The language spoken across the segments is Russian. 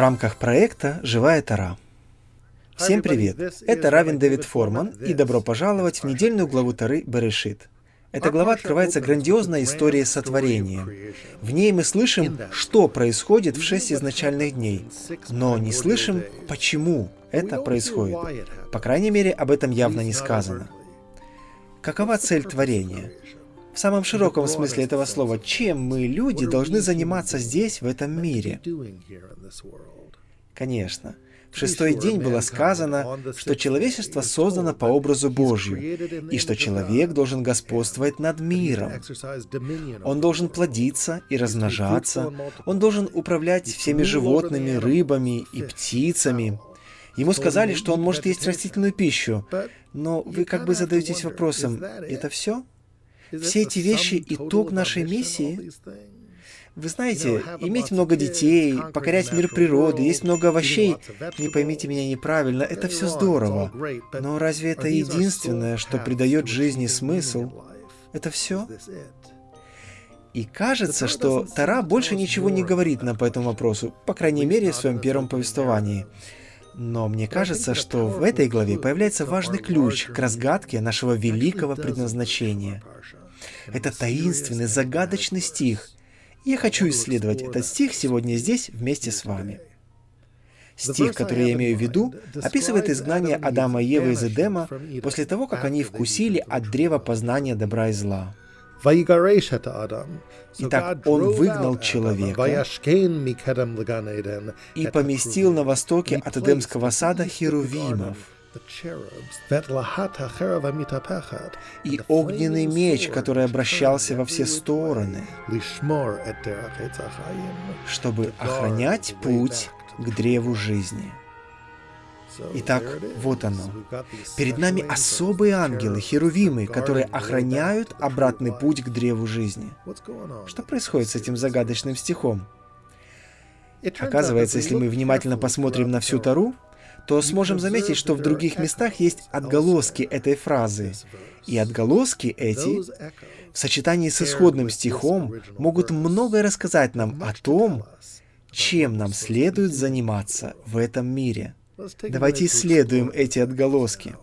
рамках проекта «Живая Тара». Всем привет! Это Равин Дэвид Форман, и добро пожаловать в недельную главу Тары Берешит. Эта глава открывается грандиозной историей сотворения. В ней мы слышим, что происходит в шесть изначальных дней, но не слышим, почему это происходит. По крайней мере, об этом явно не сказано. Какова цель творения? В самом широком смысле этого слова, чем мы, люди, должны заниматься здесь, в этом мире? Конечно. В шестой день было сказано, что человечество создано по образу Божью, и что человек должен господствовать над миром. Он должен плодиться и размножаться, он должен управлять всеми животными, рыбами и птицами. Ему сказали, что он может есть растительную пищу, но вы как бы задаетесь вопросом, это все? Все эти вещи — итог нашей миссии? Вы знаете, иметь много детей, покорять мир природы, есть много овощей, не поймите меня неправильно, это все здорово. Но разве это единственное, что придает жизни смысл? Это все? И кажется, что Тара больше ничего не говорит нам по этому вопросу, по крайней мере, в своем первом повествовании. Но мне кажется, что в этой главе появляется важный ключ к разгадке нашего великого предназначения. Это таинственный, загадочный стих. Я хочу исследовать этот стих сегодня здесь вместе с вами. Стих, который я имею в виду, описывает изгнание Адама и Евы из Эдема после того, как они вкусили от древа познания добра и зла. Итак, он выгнал человека и поместил на востоке от Эдемского сада херувимов, и огненный меч, который обращался во все стороны, чтобы охранять путь к древу жизни. Итак, вот оно. Перед нами особые ангелы, херувимы, которые охраняют обратный путь к древу жизни. Что происходит с этим загадочным стихом? Оказывается, если мы внимательно посмотрим на всю Тару, то сможем заметить, что в других местах есть отголоски этой фразы. И отголоски эти, в сочетании с исходным стихом, могут многое рассказать нам о том, чем нам следует заниматься в этом мире. Давайте исследуем эти отголоски.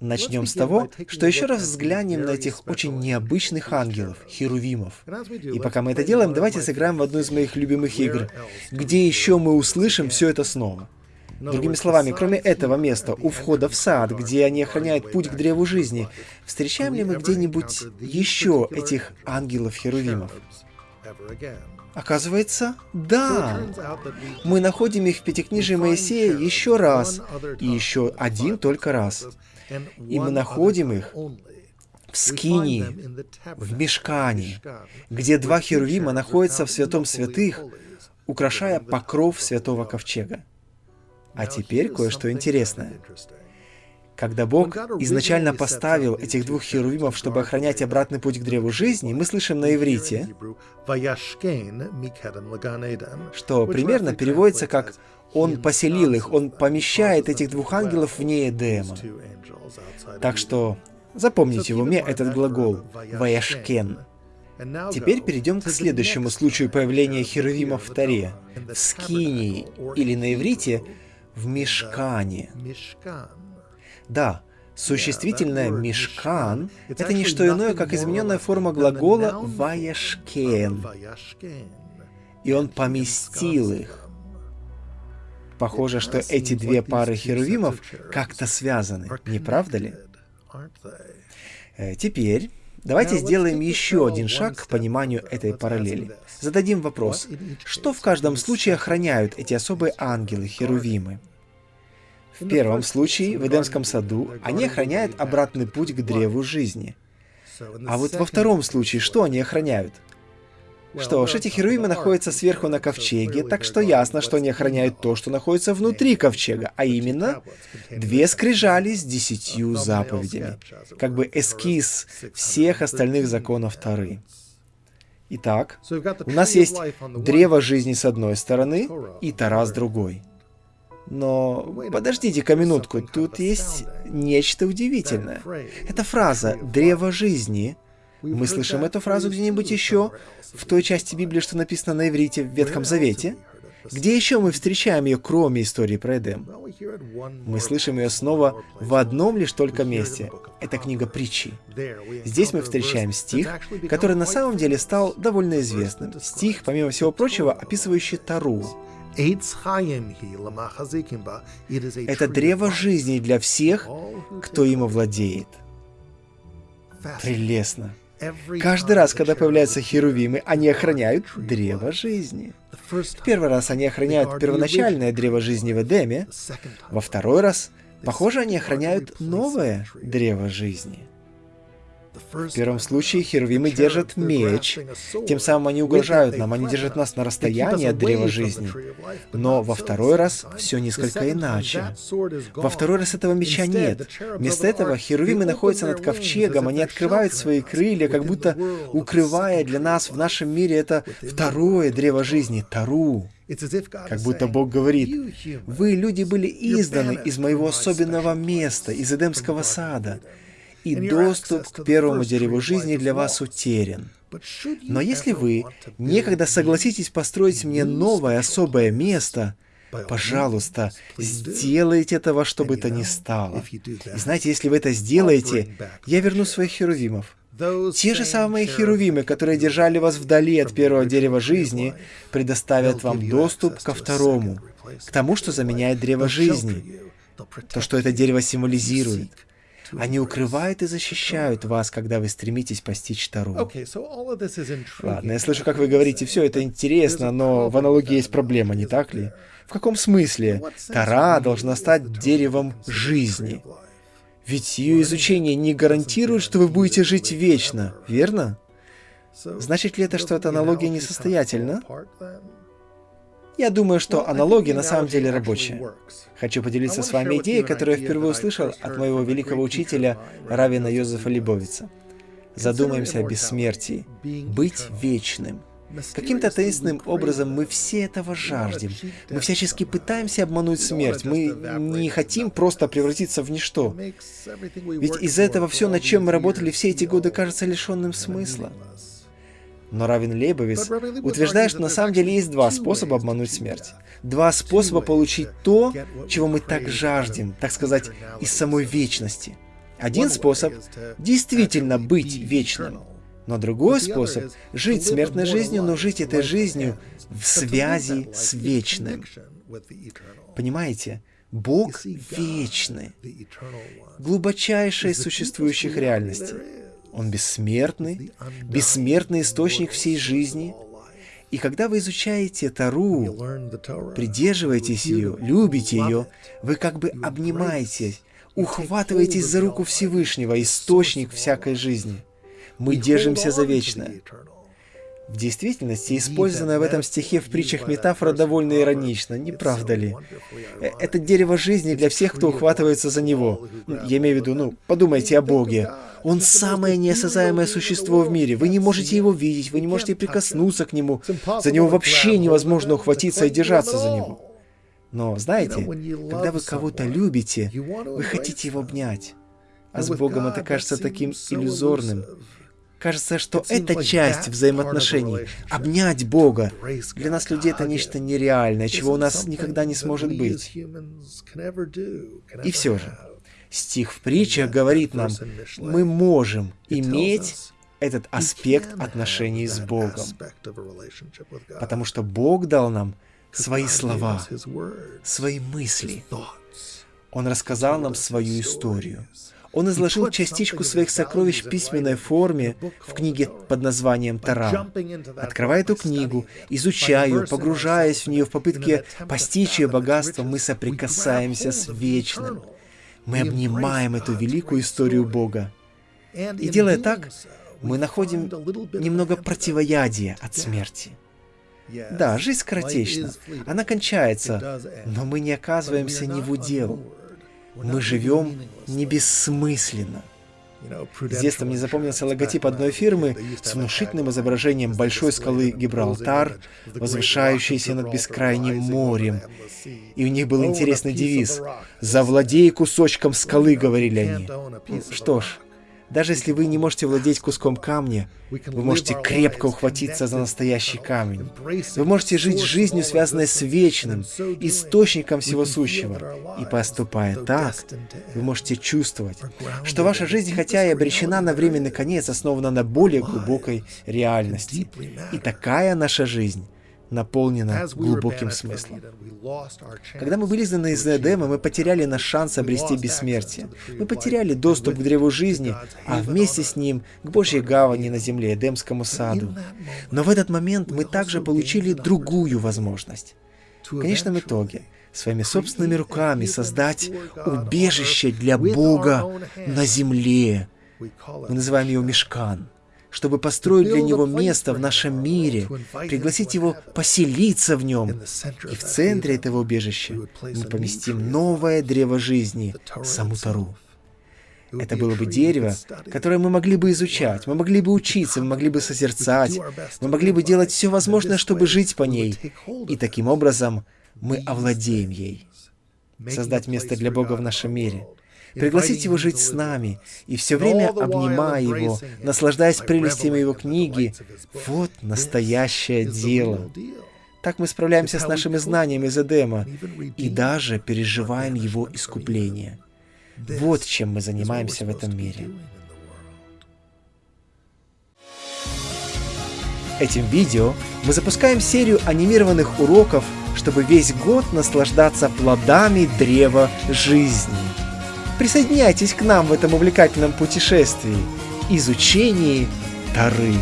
Начнем с того, что еще раз взглянем на этих очень необычных ангелов, херувимов. И пока мы это делаем, давайте сыграем в одну из моих любимых игр, где еще мы услышим все это снова. Другими словами, кроме этого места, у входа в сад, где они охраняют путь к древу жизни, встречаем ли мы где-нибудь еще этих ангелов-херувимов? Оказывается, да. Мы находим их в Пятикнижии Моисея еще раз, и еще один только раз. И мы находим их в Скинии, в Мешкане, где два херувима находятся в святом святых, украшая покров святого ковчега. А теперь кое-что интересное. Когда Бог изначально поставил этих двух херувимов, чтобы охранять обратный путь к древу жизни, мы слышим на иврите, что примерно переводится как «Он поселил их», «Он помещает этих двух ангелов вне Эдема». Так что запомните в уме этот глагол «ваяшкен». Теперь перейдем к следующему случаю появления херувимов в Таре. В Скинии, или на иврите в мешкане. Да, существительное «мешкан» — это не что иное, как измененная форма глагола «ваяшкен». И он поместил их. Похоже, что эти две пары херувимов как-то связаны, не правда ли? Э, теперь давайте сделаем еще один шаг к пониманию этой параллели. Зададим вопрос, что в каждом случае охраняют эти особые ангелы, херувимы? В первом случае, в Эдемском саду, они охраняют обратный путь к древу жизни. А вот во втором случае, что они охраняют? Что ж, эти херувимы находятся сверху на ковчеге, так что ясно, что они охраняют то, что находится внутри ковчега, а именно две скрижали с десятью заповедями, как бы эскиз всех остальных законов Тары. Итак, у нас есть древо жизни с одной стороны и Тара с другой. Но подождите-ка минутку, тут есть нечто удивительное. Эта фраза «древо жизни» Мы слышим эту фразу где-нибудь еще, в той части Библии, что написано на иврите в Ветхом Завете. Где еще мы встречаем ее, кроме истории про Эдем? Мы слышим ее снова в одном лишь только месте. Это книга притчи. Здесь мы встречаем стих, который на самом деле стал довольно известным. Стих, помимо всего прочего, описывающий Тару. Это древо жизни для всех, кто им овладеет. Прелестно. Каждый раз, когда появляются херувимы, они охраняют древо жизни. В первый раз они охраняют первоначальное древо жизни в Эдеме, во второй раз, похоже, они охраняют новое древо жизни. В первом случае херувимы держат меч, тем самым они угрожают нам, они держат нас на расстоянии от древа жизни. Но во второй раз все несколько иначе. Во второй раз этого меча нет. Вместо этого херувимы находятся над ковчегом, они открывают свои крылья, как будто укрывая для нас в нашем мире это второе древо жизни, Тару. Как будто Бог говорит, «Вы, люди, были изданы из моего особенного места, из Эдемского сада и доступ к первому дереву жизни для вас утерян. Но если вы некогда согласитесь построить мне новое особое место, пожалуйста, сделайте это во что бы то ни стало. И знаете, если вы это сделаете, я верну своих херувимов. Те же самые херувимы, которые держали вас вдали от первого дерева жизни, предоставят вам доступ ко второму, к тому, что заменяет древо жизни, то, что это дерево символизирует. Они укрывают и защищают вас, когда вы стремитесь постичь Тару. Ладно, я слышу, как вы говорите, все это интересно, но в аналогии есть проблема, не так ли? В каком смысле? Тара должна стать деревом жизни. Ведь ее изучение не гарантирует, что вы будете жить вечно, верно? Значит ли это, что эта аналогия несостоятельна? Я думаю, что аналогия на самом деле рабочая. Хочу поделиться с вами идеей, которую я впервые услышал от моего великого учителя Равина Йозефа Либовица. Задумаемся о бессмертии. Быть вечным. Каким-то таинственным образом мы все этого жаждем. Мы всячески пытаемся обмануть смерть. Мы не хотим просто превратиться в ничто. Ведь из-за этого все, над чем мы работали все эти годы, кажется лишенным смысла. Но Равин Лейбовиц утверждает, что на самом деле есть два способа обмануть смерть. Два способа получить то, чего мы так жаждем, так сказать, из самой вечности. Один способ — действительно быть вечным. Но другой способ — жить смертной жизнью, но жить этой жизнью в связи с вечным. Понимаете? Бог вечный, глубочайшая из существующих реальностей. Он бессмертный, бессмертный источник всей жизни. И когда вы изучаете Тару, придерживаетесь ее, любите ее, вы как бы обнимаетесь, ухватываетесь за руку Всевышнего, источник всякой жизни. Мы держимся за вечное. В действительности, использованная в этом стихе в притчах метафора довольно иронична, не правда ли? Э, это дерево жизни для всех, кто ухватывается за него. Ну, я имею в виду, ну, подумайте о Боге. Он самое неосязаемое существо в мире. Вы не можете его видеть, вы не можете прикоснуться к нему. За него вообще невозможно ухватиться и держаться за него. Но, знаете, когда вы кого-то любите, вы хотите его обнять. А с Богом это кажется таким иллюзорным. Кажется, что эта часть взаимоотношений, обнять Бога, для нас, людей, это нечто нереальное, чего у нас никогда не сможет быть. И все же, стих в притчах говорит нам, мы можем иметь этот аспект отношений с Богом. Потому что Бог дал нам свои слова, свои мысли. Он рассказал нам свою историю. Он изложил частичку своих сокровищ в письменной форме в книге под названием «Тара». Открывая эту книгу, изучая погружаясь в нее в попытке постичь ее богатство, мы соприкасаемся с вечным. Мы обнимаем эту великую историю Бога. И делая так, мы находим немного противоядия от смерти. Да, жизнь скоротечна, она кончается, но мы не оказываемся ни в удел. Мы живем не бессмысленно. С детства мне запомнился логотип одной фирмы с внушительным изображением большой скалы Гибралтар, возвышающейся над бескрайним морем. И у них был интересный девиз «Завладей кусочком скалы», — говорили они. Что ж, Даже если вы не можете владеть куском камня, вы можете крепко ухватиться за настоящий камень. Вы можете жить жизнью, связанной с вечным, источником всего сущего. И поступая так, вы можете чувствовать, что ваша жизнь, хотя и обречена на временный конец, основана на более глубокой реальности. И такая наша жизнь наполнена глубоким смыслом. Когда мы были изгнаны из Эдема, мы потеряли наш шанс обрести бессмертие. Мы потеряли доступ к древу жизни, а вместе с ним к Божьей гавани на земле, Эдемскому саду. Но в этот момент мы также получили другую возможность. В конечном итоге, своими собственными руками создать убежище для Бога на земле. Мы называем его Мешкан чтобы построить для него место в нашем мире, пригласить его поселиться в нем. И в центре этого убежища мы поместим новое древо жизни, Самутару. Это было бы дерево, которое мы могли бы изучать, мы могли бы учиться, мы могли бы созерцать, мы могли бы делать все возможное, чтобы жить по ней. И таким образом мы овладеем ей. Создать место для Бога в нашем мире — пригласить его жить с нами, и все время обнимая его, наслаждаясь прелестями его книги. Вот настоящее дело. Так мы справляемся с нашими знаниями из Эдема и даже переживаем его искупление. Вот чем мы занимаемся в этом мире. Этим видео мы запускаем серию анимированных уроков, чтобы весь год наслаждаться плодами древа жизни. Присоединяйтесь к нам в этом увлекательном путешествии, изучении Тары.